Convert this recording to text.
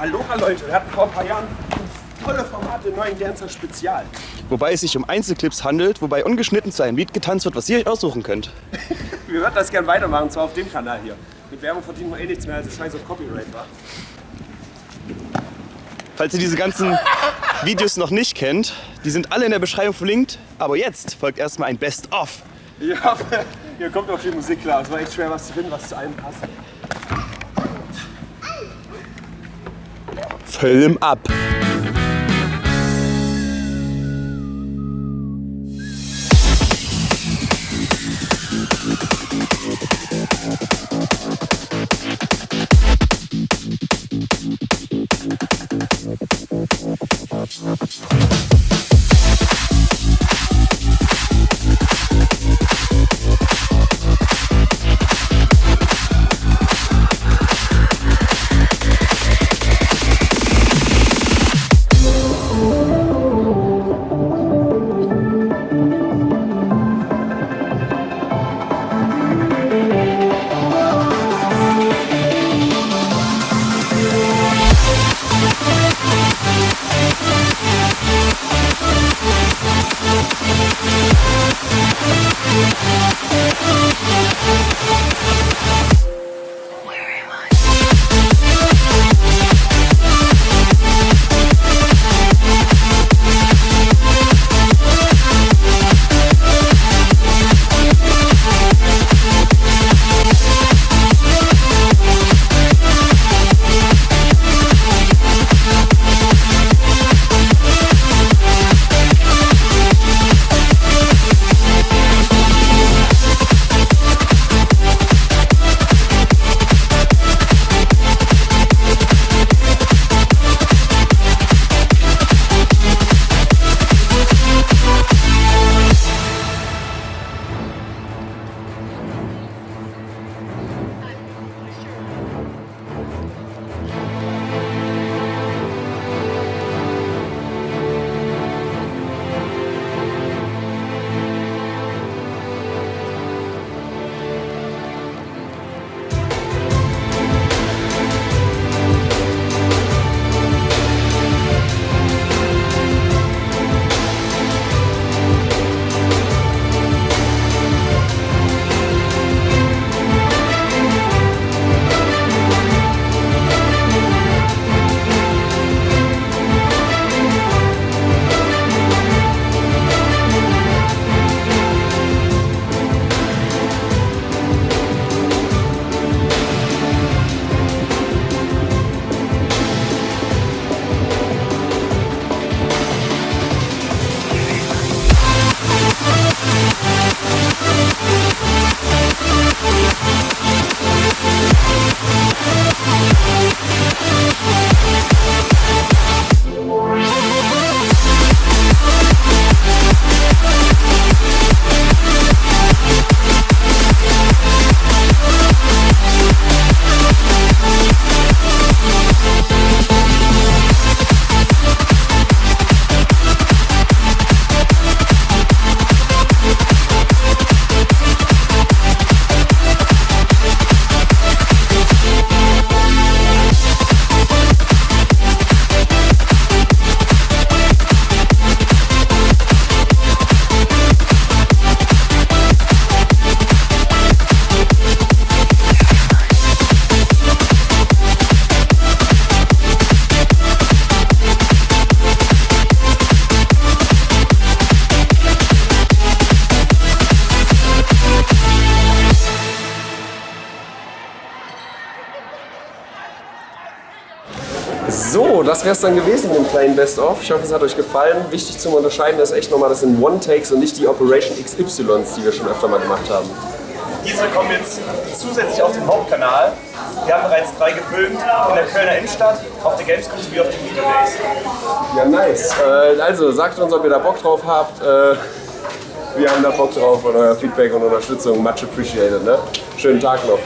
Aloha Leute, wir hatten vor ein paar Jahren tolle Formate, neuen Dancer Spezial. Wobei es sich um Einzelclips handelt, wobei ungeschnitten zu einem Lied getanzt wird, was ihr euch aussuchen könnt. wir würden das gerne weitermachen, zwar auf dem Kanal hier. Mit Werbung verdienen wir eh nichts mehr, also scheiß auf Copyright war. Falls ihr diese ganzen Videos noch nicht kennt, die sind alle in der Beschreibung verlinkt. Aber jetzt folgt erstmal ein Best-of. Ja, hier kommt auch viel Musik klar. Es war echt schwer, was zu finden, was zu einem passt. Film ab! So, das wäre es dann gewesen mit dem kleinen Best-of. Ich hoffe, es hat euch gefallen. Wichtig zum Unterscheiden ist echt nochmal, das sind One-Takes und nicht die Operation XYs, die wir schon öfter mal gemacht haben. Diese kommen jetzt zusätzlich auf den Hauptkanal. Wir haben bereits drei gefilmt in der Kölner Innenstadt, auf der Gamescom sowie auf den Video Days. Ja, nice. Äh, also, sagt uns, ob ihr da Bock drauf habt. Äh, wir haben da Bock drauf und euer Feedback und Unterstützung. Much appreciated. Ne? Schönen Tag noch.